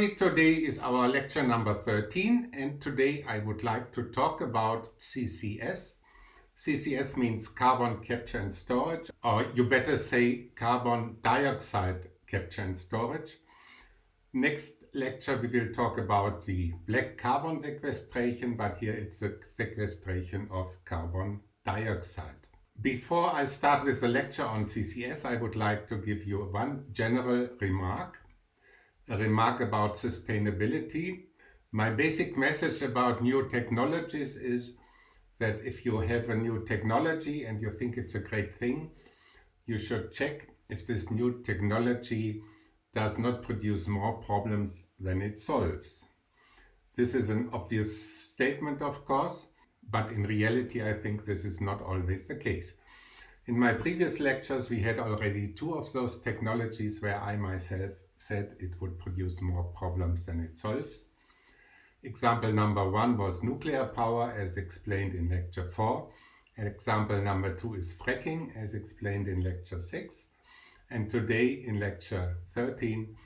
everybody, today is our lecture number 13 and today I would like to talk about CCS. CCS means carbon capture and storage or you better say carbon dioxide capture and storage. Next lecture we will talk about the black carbon sequestration but here it's the sequestration of carbon dioxide. Before I start with the lecture on CCS I would like to give you one general remark remark about sustainability. My basic message about new technologies is that if you have a new technology and you think it's a great thing, you should check if this new technology does not produce more problems than it solves. This is an obvious statement, of course, but in reality I think this is not always the case. In my previous lectures we had already two of those technologies where I myself said it would produce more problems than it solves. Example number one was nuclear power as explained in lecture 4. And example number two is fracking as explained in lecture 6. And today in lecture 13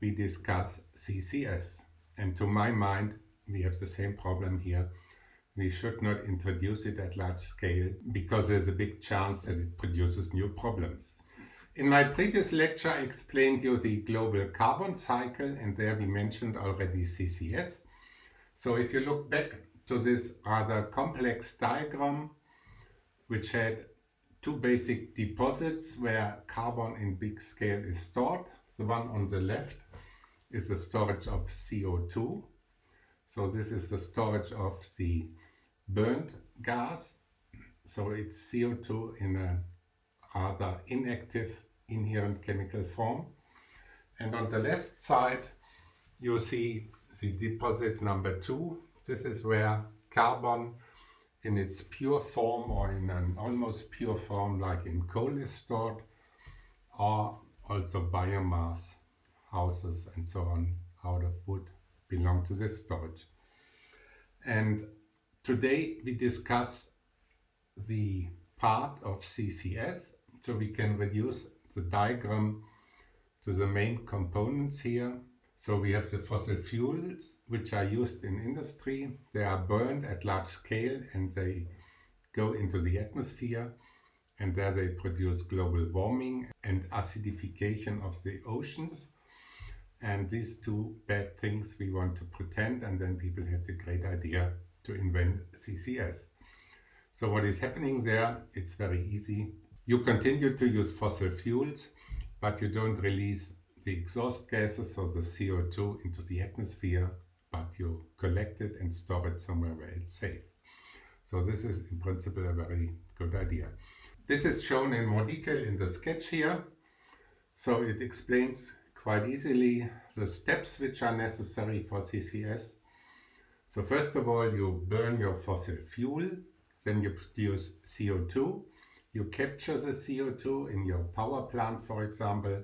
we discuss CCS. And to my mind we have the same problem here. We should not introduce it at large scale because there's a big chance that it produces new problems. In my previous lecture I explained you the global carbon cycle and there we mentioned already CCS. So if you look back to this rather complex diagram which had two basic deposits where carbon in big scale is stored. The one on the left is the storage of CO2. So this is the storage of the burnt gas. So it's CO2 in a rather inactive inherent chemical form. And on the left side, you see the deposit number two. This is where carbon in its pure form or in an almost pure form like in coal is stored or also biomass houses and so on out of wood belong to this storage. And today we discuss the part of CCS so we can reduce the diagram to the main components here. So we have the fossil fuels which are used in industry. They are burned at large scale and they go into the atmosphere and there they produce global warming and acidification of the oceans. And these two bad things we want to pretend and then people had the great idea to invent CCS. So what is happening there? It's very easy. You continue to use fossil fuels, but you don't release the exhaust gases, or the CO2, into the atmosphere, but you collect it and store it somewhere where it's safe. So this is in principle a very good idea. This is shown in more detail in the sketch here. So it explains quite easily the steps which are necessary for CCS. So first of all, you burn your fossil fuel, then you produce CO2, you capture the CO2 in your power plant, for example.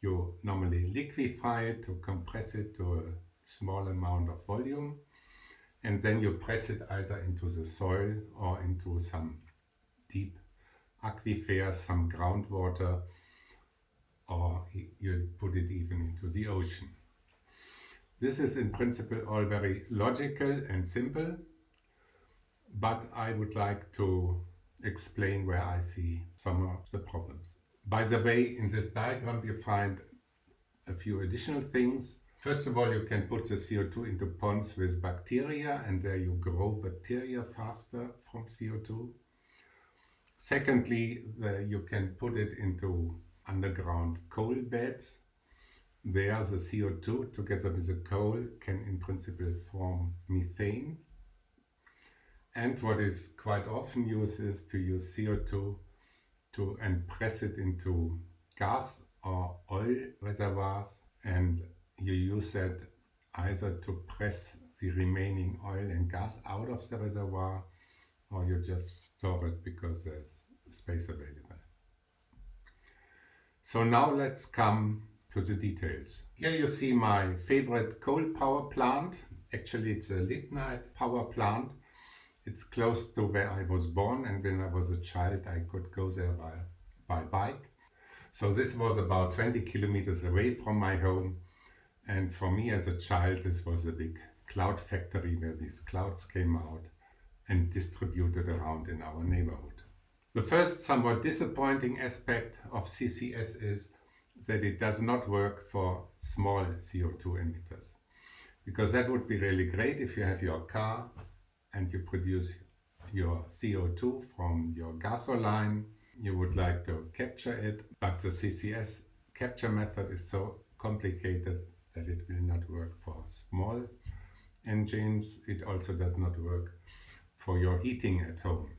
You normally liquefy it to compress it to a small amount of volume. And then you press it either into the soil or into some deep aquifer, some groundwater, or you put it even into the ocean. This is in principle all very logical and simple, but I would like to explain where I see some of the problems. By the way, in this diagram you find a few additional things. First of all, you can put the CO2 into ponds with bacteria and there you grow bacteria faster from CO2. Secondly, the, you can put it into underground coal beds. There the CO2 together with the coal can in principle form methane and what is quite often used is to use CO2 to and press it into gas or oil reservoirs and you use that either to press the remaining oil and gas out of the reservoir or you just store it because there's space available. So now let's come to the details. Here you see my favorite coal power plant. Actually it's a lignite power plant it's close to where I was born and when I was a child I could go there by, by bike. So this was about 20 kilometers away from my home And for me as a child, this was a big cloud factory where these clouds came out and distributed around in our neighborhood. The first somewhat disappointing aspect of CCS is that it does not work for small CO2 emitters. Because that would be really great if you have your car and you produce your CO2 from your gasoline. You would like to capture it, but the CCS capture method is so complicated that it will not work for small engines. It also does not work for your heating at home.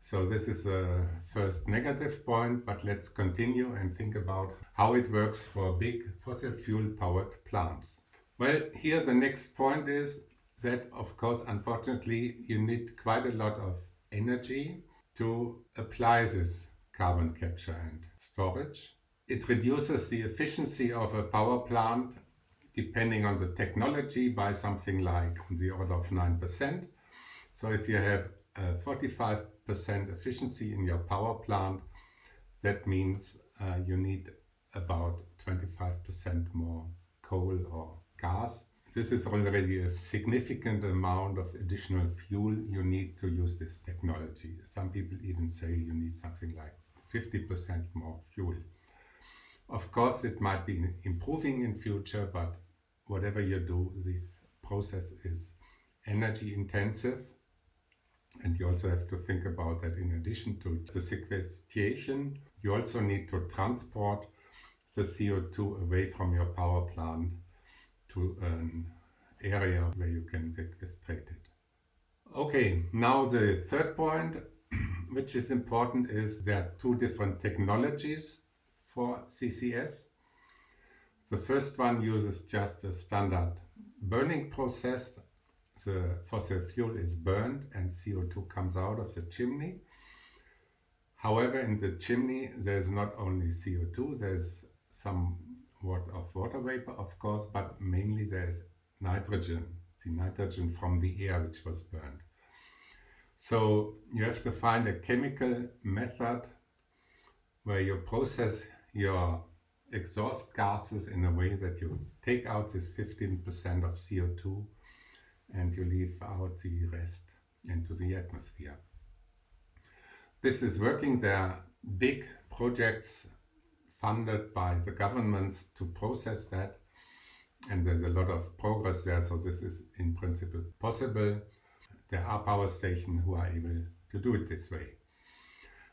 So this is a first negative point, but let's continue and think about how it works for big fossil fuel powered plants. Well, here the next point is that, of course, unfortunately, you need quite a lot of energy to apply this carbon capture and storage. It reduces the efficiency of a power plant depending on the technology by something like the order of 9%. So if you have 45% efficiency in your power plant, that means uh, you need about 25% more coal or gas. This is already a significant amount of additional fuel you need to use this technology. Some people even say you need something like 50% more fuel. Of course, it might be improving in future, but whatever you do, this process is energy intensive. And you also have to think about that in addition to the sequestration, you also need to transport the CO2 away from your power plant to an area where you can get it. Okay, now the third point, which is important, is there are two different technologies for CCS. The first one uses just a standard burning process. The fossil fuel is burned and CO2 comes out of the chimney. However, in the chimney there's not only CO2, there's of water vapor, of course, but mainly there's nitrogen, the nitrogen from the air which was burned. So you have to find a chemical method where you process your exhaust gases in a way that you take out this 15% of CO2 and you leave out the rest into the atmosphere. This is working. There are big projects funded by the governments to process that and there's a lot of progress there so this is in principle possible. There are power stations who are able to do it this way.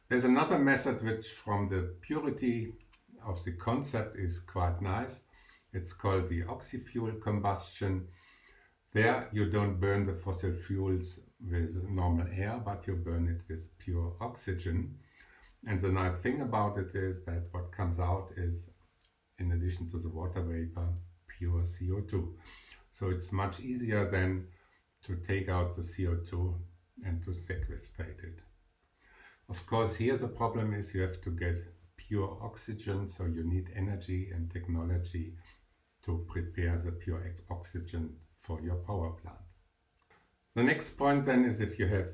There's another method which from the purity of the concept is quite nice. It's called the oxy-fuel combustion. There you don't burn the fossil fuels with normal air, but you burn it with pure oxygen. And the nice thing about it is that what comes out is, in addition to the water vapor, pure CO2. So it's much easier than to take out the CO2 and to sequestrate it. Of course, here the problem is you have to get pure oxygen, so you need energy and technology to prepare the pure oxygen for your power plant. The next point then is if you have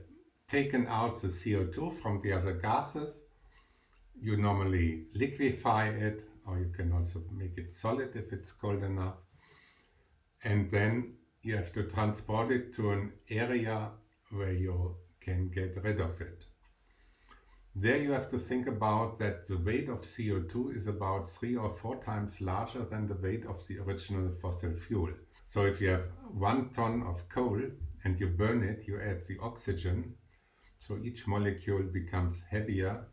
taken out the CO2 from the other gases, you normally liquefy it or you can also make it solid if it's cold enough. And then you have to transport it to an area where you can get rid of it. There you have to think about that the weight of CO2 is about three or four times larger than the weight of the original fossil fuel. So if you have one ton of coal and you burn it, you add the oxygen, so each molecule becomes heavier.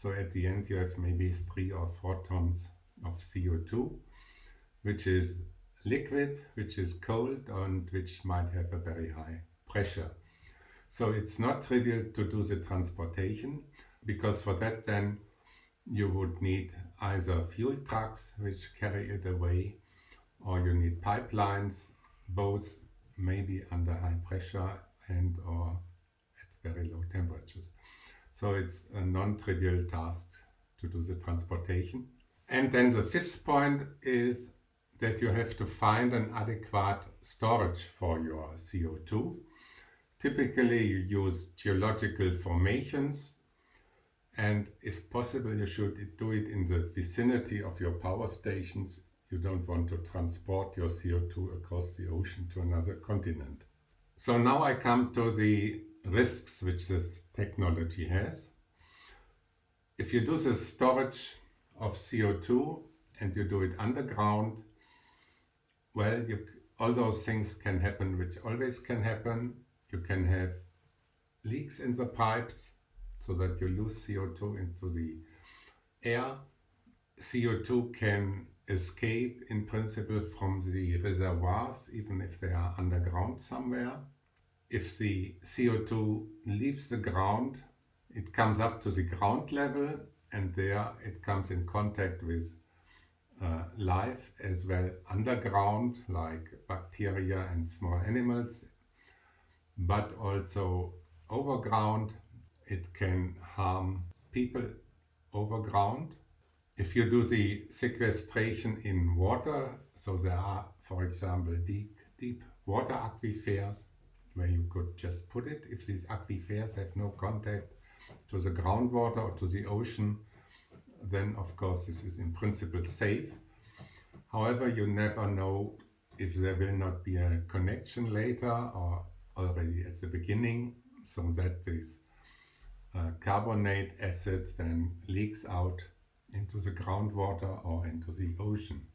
So at the end you have maybe three or four tons of CO2, which is liquid, which is cold and which might have a very high pressure. So it's not trivial to do the transportation because for that then you would need either fuel trucks which carry it away or you need pipelines, both maybe under high pressure and or at very low temperatures. So it's a non-trivial task to do the transportation. And then the fifth point is that you have to find an adequate storage for your CO2. Typically you use geological formations and if possible you should do it in the vicinity of your power stations. you don't want to transport your CO2 across the ocean to another continent. So now I come to the risks which this technology has. If you do the storage of CO2 and you do it underground, well, you, all those things can happen which always can happen. You can have leaks in the pipes so that you lose CO2 into the air. CO2 can escape in principle from the reservoirs even if they are underground somewhere. If the CO2 leaves the ground, it comes up to the ground level and there it comes in contact with uh, life as well underground like bacteria and small animals but also overground. It can harm people overground. If you do the sequestration in water so there are for example deep deep water aquifers where you could just put it if these aquifers have no contact to the groundwater or to the ocean then of course this is in principle safe. However, you never know if there will not be a connection later or already at the beginning so that this uh, carbonate acid then leaks out into the groundwater or into the ocean.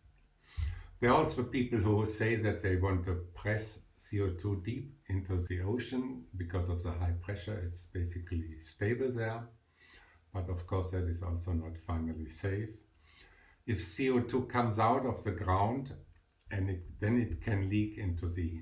There are also people who say that they want to press CO2 deep into the ocean because of the high pressure. It's basically stable there but of course that is also not finally safe. If CO2 comes out of the ground and it, then it can leak into the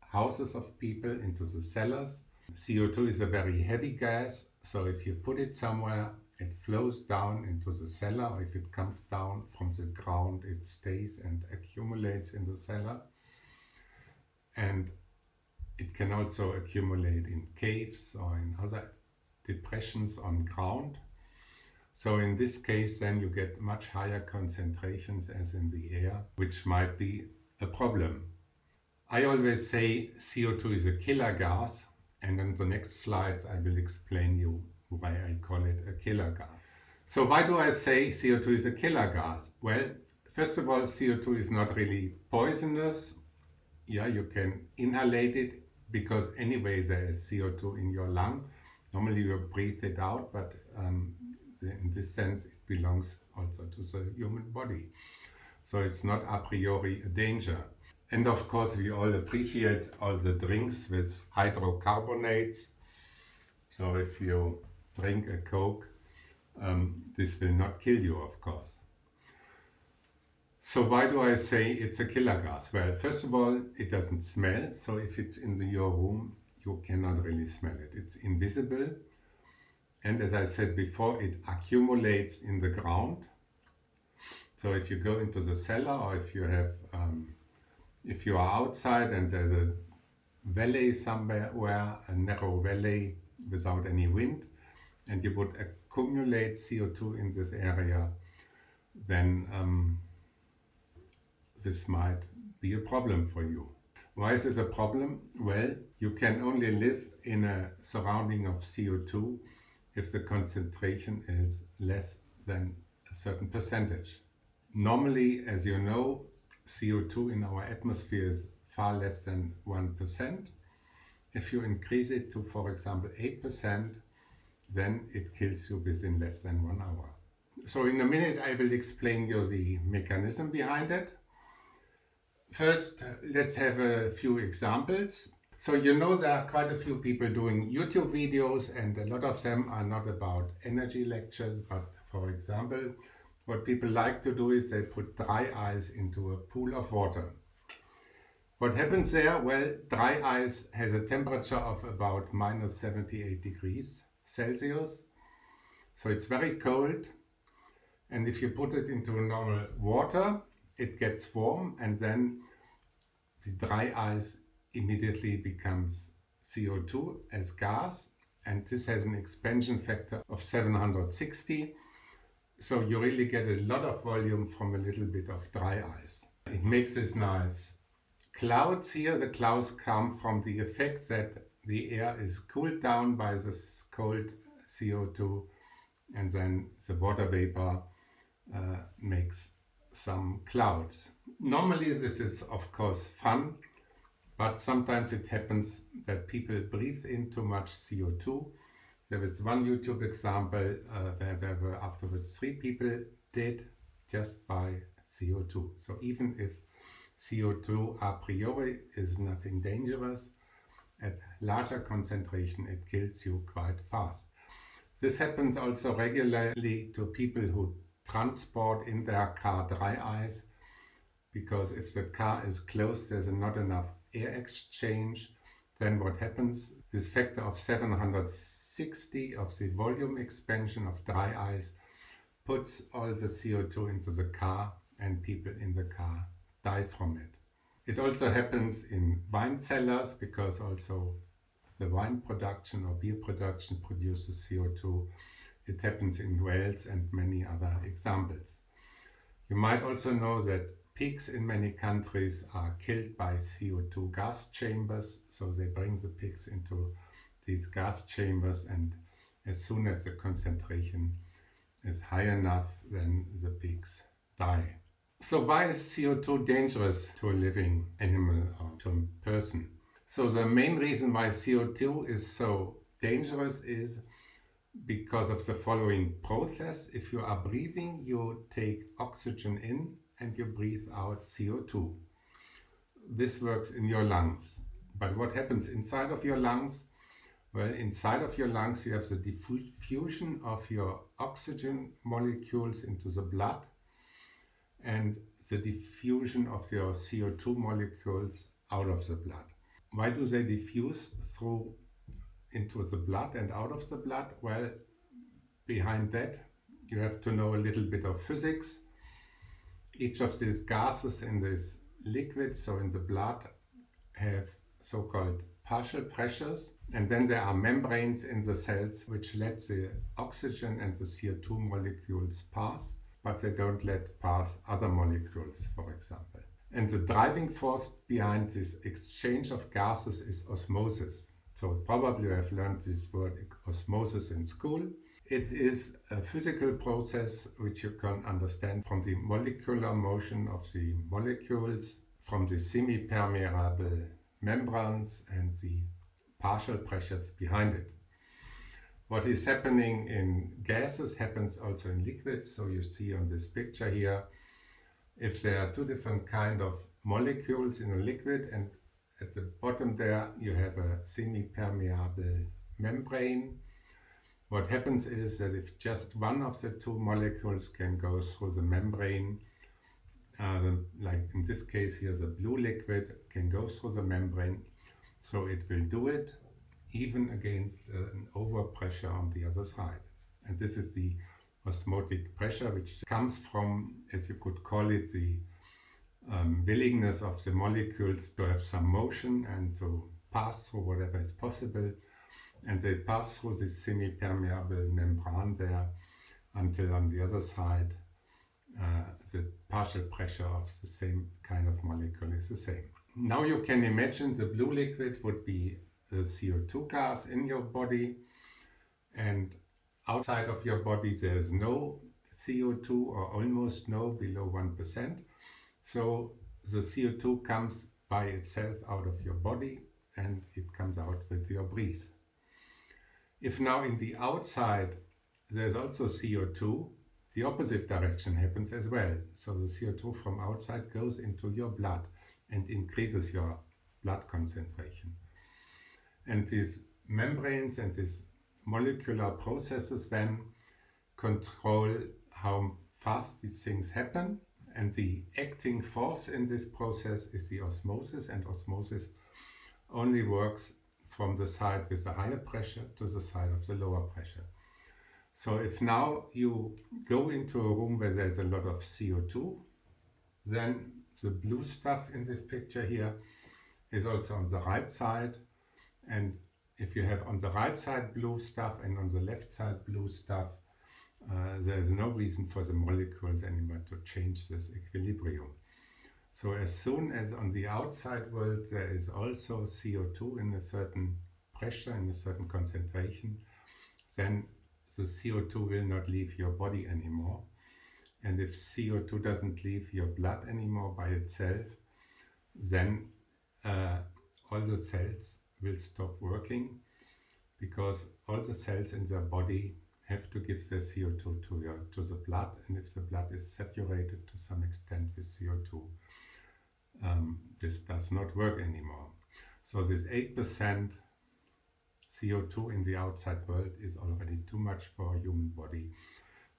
houses of people, into the cellars. CO2 is a very heavy gas, so if you put it somewhere, it flows down into the cellar, or if it comes down from the ground, it stays and accumulates in the cellar. And it can also accumulate in caves or in other depressions on ground. So in this case then you get much higher concentrations as in the air, which might be a problem. I always say CO2 is a killer gas and in the next slides I will explain you why I call it a killer gas. So why do I say CO2 is a killer gas? Well, first of all CO2 is not really poisonous. Yeah, you can inhalate it because anyway there is CO2 in your lung. Normally you breathe it out, but um, in this sense it belongs also to the human body. So it's not a priori a danger. And of course we all appreciate all the drinks with hydrocarbonates. So if you drink a Coke, um, this will not kill you of course. So why do I say it's a killer gas? Well, first of all, it doesn't smell. So if it's in the, your room, you cannot really smell it. It's invisible and as I said before, it accumulates in the ground. So if you go into the cellar or if you have, um, if you are outside and there's a valley somewhere, where a narrow valley without any wind, and you would accumulate CO2 in this area, then um, this might be a problem for you. Why is it a problem? Well, you can only live in a surrounding of CO2 if the concentration is less than a certain percentage. Normally, as you know, CO2 in our atmosphere is far less than 1%. If you increase it to, for example, 8%, then it kills you within less than one hour. So in a minute I will explain you the mechanism behind it. First, let's have a few examples. So you know there are quite a few people doing YouTube videos and a lot of them are not about energy lectures, but for example, what people like to do is they put dry ice into a pool of water. What happens there? Well, dry ice has a temperature of about minus 78 degrees Celsius. So it's very cold. And if you put it into normal water, it gets warm and then the dry ice immediately becomes CO2 as gas and this has an expansion factor of 760 so you really get a lot of volume from a little bit of dry ice. It makes this nice clouds here. The clouds come from the effect that the air is cooled down by this cold CO2 and then the water vapor uh, makes some clouds. Normally this is of course fun, but sometimes it happens that people breathe in too much CO2. There was one YouTube example uh, where there were afterwards three people dead just by CO2. So even if CO2 a priori is nothing dangerous, at larger concentration it kills you quite fast. This happens also regularly to people who transport in their car dry ice because if the car is closed there's not enough air exchange then what happens this factor of 760 of the volume expansion of dry ice puts all the CO2 into the car and people in the car die from it. It also happens in wine cellars because also the wine production or beer production produces CO2 it happens in Wales and many other examples. You might also know that pigs in many countries are killed by CO2 gas chambers, so they bring the pigs into these gas chambers and as soon as the concentration is high enough, then the pigs die. So why is CO2 dangerous to a living animal or to a person? So the main reason why CO2 is so dangerous is because of the following process. If you are breathing, you take oxygen in and you breathe out CO2. This works in your lungs. But what happens inside of your lungs? Well, inside of your lungs you have the diffusion of your oxygen molecules into the blood and the diffusion of your CO2 molecules out of the blood. Why do they diffuse through into the blood and out of the blood? Well, behind that you have to know a little bit of physics. Each of these gases in this liquid, so in the blood, have so-called partial pressures and then there are membranes in the cells which let the oxygen and the CO2 molecules pass but they don't let pass other molecules for example. And the driving force behind this exchange of gases is osmosis. So probably you have learned this word osmosis in school. It is a physical process which you can understand from the molecular motion of the molecules, from the semi-permeable membranes and the partial pressures behind it. What is happening in gases happens also in liquids. So you see on this picture here, if there are two different kind of molecules in a liquid and at the bottom there you have a semi-permeable membrane. What happens is that if just one of the two molecules can go through the membrane, uh, like in this case here the blue liquid can go through the membrane, so it will do it even against uh, an overpressure on the other side. And this is the osmotic pressure which comes from, as you could call it, the um, willingness of the molecules to have some motion and to pass through whatever is possible. And they pass through this semi-permeable membrane there until on the other side uh, the partial pressure of the same kind of molecule is the same. Now you can imagine the blue liquid would be the CO2 gas in your body. And outside of your body there is no CO2 or almost no below 1% so the CO2 comes by itself out of your body and it comes out with your breath. If now in the outside there's also CO2, the opposite direction happens as well. So the CO2 from outside goes into your blood and increases your blood concentration. And these membranes and these molecular processes then control how fast these things happen and the acting force in this process is the osmosis and osmosis only works from the side with the higher pressure to the side of the lower pressure. So if now you go into a room where there's a lot of CO2, then the blue stuff in this picture here is also on the right side. And if you have on the right side blue stuff and on the left side blue stuff, uh, there is no reason for the molecules anymore to change this equilibrium. So as soon as on the outside world there is also CO2 in a certain pressure, in a certain concentration, then the CO2 will not leave your body anymore and if CO2 doesn't leave your blood anymore by itself, then uh, all the cells will stop working because all the cells in their body have to give their CO2 to, your, to the blood and if the blood is saturated to some extent with CO2 um, this does not work anymore. So this 8% CO2 in the outside world is already too much for a human body.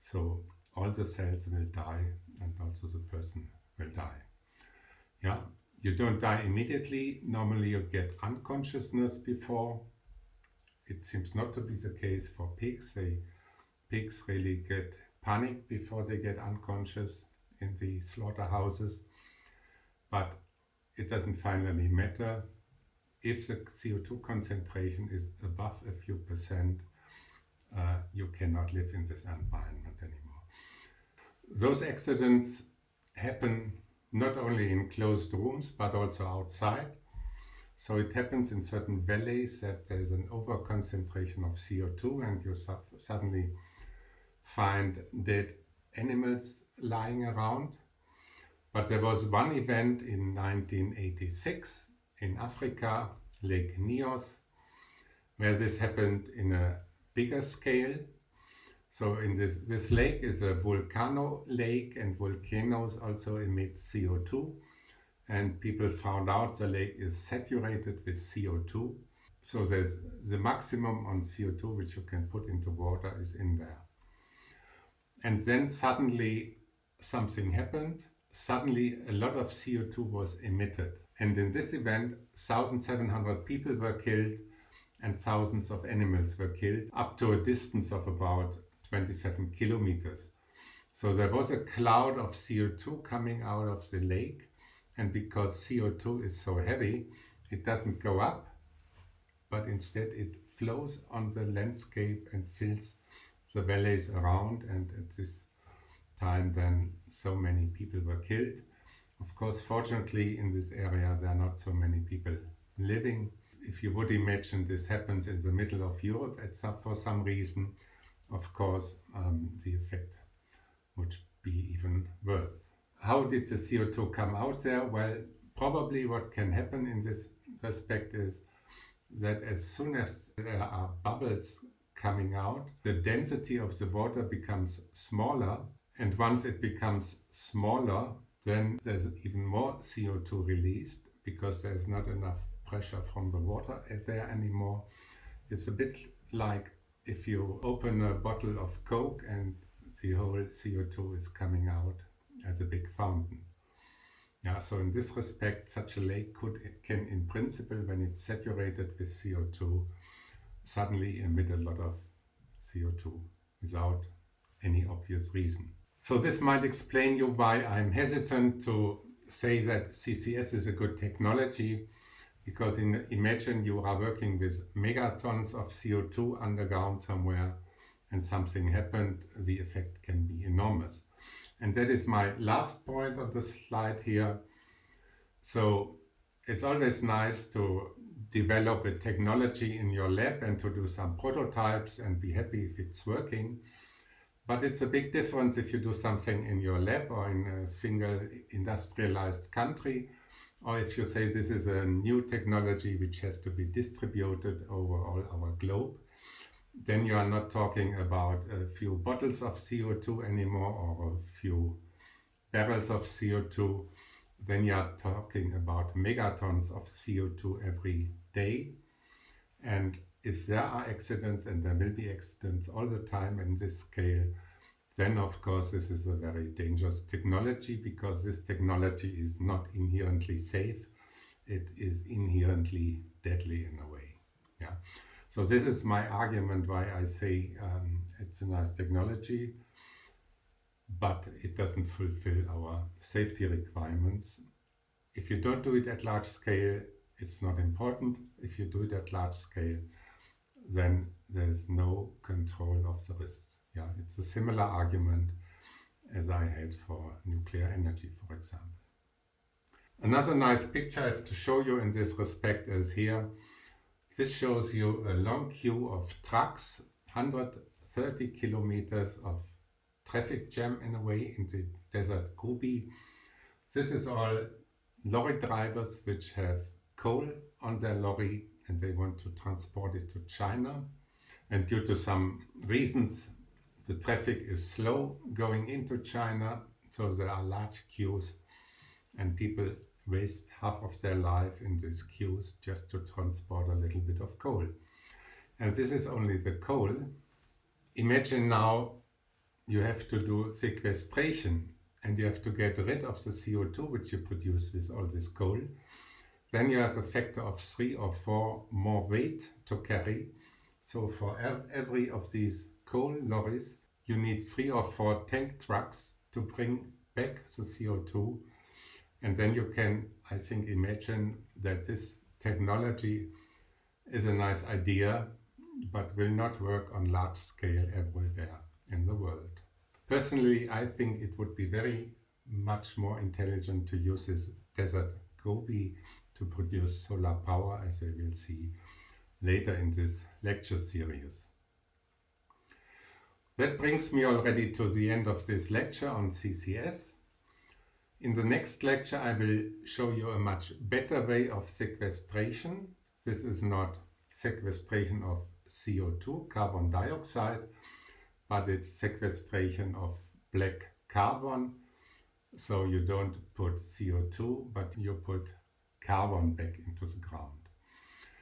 So all the cells will die and also the person will die. Yeah, you don't die immediately. Normally you get unconsciousness before. It seems not to be the case for pigs. They, pigs really get panicked before they get unconscious in the slaughterhouses. But it doesn't finally matter if the CO2 concentration is above a few percent, uh, you cannot live in this environment anymore. Those accidents happen not only in closed rooms but also outside. So it happens in certain valleys that there's an overconcentration of CO2 and you suddenly find dead animals lying around. But there was one event in 1986 in Africa, Lake Nyos, where this happened in a bigger scale. So in this, this lake is a volcano lake and volcanoes also emit CO2 and people found out the lake is saturated with CO2. So there's the maximum on CO2 which you can put into water is in there. And then suddenly something happened. Suddenly a lot of CO2 was emitted. And in this event, 1,700 people were killed and thousands of animals were killed up to a distance of about 27 kilometers. So there was a cloud of CO2 coming out of the lake and because CO2 is so heavy, it doesn't go up, but instead it flows on the landscape and fills the valleys around and at this time then so many people were killed. Of course, fortunately in this area there are not so many people living. If you would imagine this happens in the middle of Europe some, for some reason, of course um, the effect would be even worse. How did the CO2 come out there? Well, probably what can happen in this respect is that as soon as there are bubbles coming out, the density of the water becomes smaller and once it becomes smaller, then there's even more CO2 released because there's not enough pressure from the water there anymore. It's a bit like if you open a bottle of Coke and the whole CO2 is coming out as a big fountain. Yeah, so in this respect, such a lake could can in principle, when it's saturated with CO2, suddenly emit a lot of CO2 without any obvious reason. So this might explain you why I'm hesitant to say that CCS is a good technology because in, imagine you are working with megatons of CO2 underground somewhere and something happened, the effect can be enormous. And that is my last point on the slide here. So it's always nice to develop a technology in your lab and to do some prototypes and be happy if it's working. But it's a big difference if you do something in your lab or in a single industrialized country, or if you say this is a new technology which has to be distributed over all our globe, then you are not talking about a few bottles of CO2 anymore or a few barrels of CO2. Then you are talking about megatons of CO2 every day. And if there are accidents, and there will be accidents all the time in this scale, then of course this is a very dangerous technology because this technology is not inherently safe. It is inherently deadly in a way. Yeah. So this is my argument why I say um, it's a nice technology, but it doesn't fulfill our safety requirements. If you don't do it at large scale, it's not important. If you do it at large scale, then there's no control of the risks. Yeah, it's a similar argument as I had for nuclear energy, for example. Another nice picture I have to show you in this respect is here. This shows you a long queue of trucks, 130 kilometers of traffic jam in a way in the desert Gobi. This is all lorry drivers which have coal on their lorry and they want to transport it to China. And due to some reasons, the traffic is slow going into China, so there are large queues and people waste half of their life in these queues just to transport a little bit of coal. And this is only the coal. Imagine now you have to do sequestration and you have to get rid of the CO2 which you produce with all this coal. Then you have a factor of three or four more weight to carry. So for every of these coal lorries, you need three or four tank trucks to bring back the CO2 and then you can, I think, imagine that this technology is a nice idea, but will not work on large scale everywhere in the world. Personally, I think it would be very much more intelligent to use this desert Gobi to produce solar power, as we will see later in this lecture series. That brings me already to the end of this lecture on CCS. In the next lecture I will show you a much better way of sequestration. This is not sequestration of CO2, carbon dioxide, but it's sequestration of black carbon. So you don't put CO2, but you put carbon back into the ground.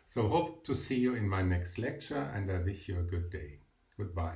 So hope to see you in my next lecture and I wish you a good day. Goodbye.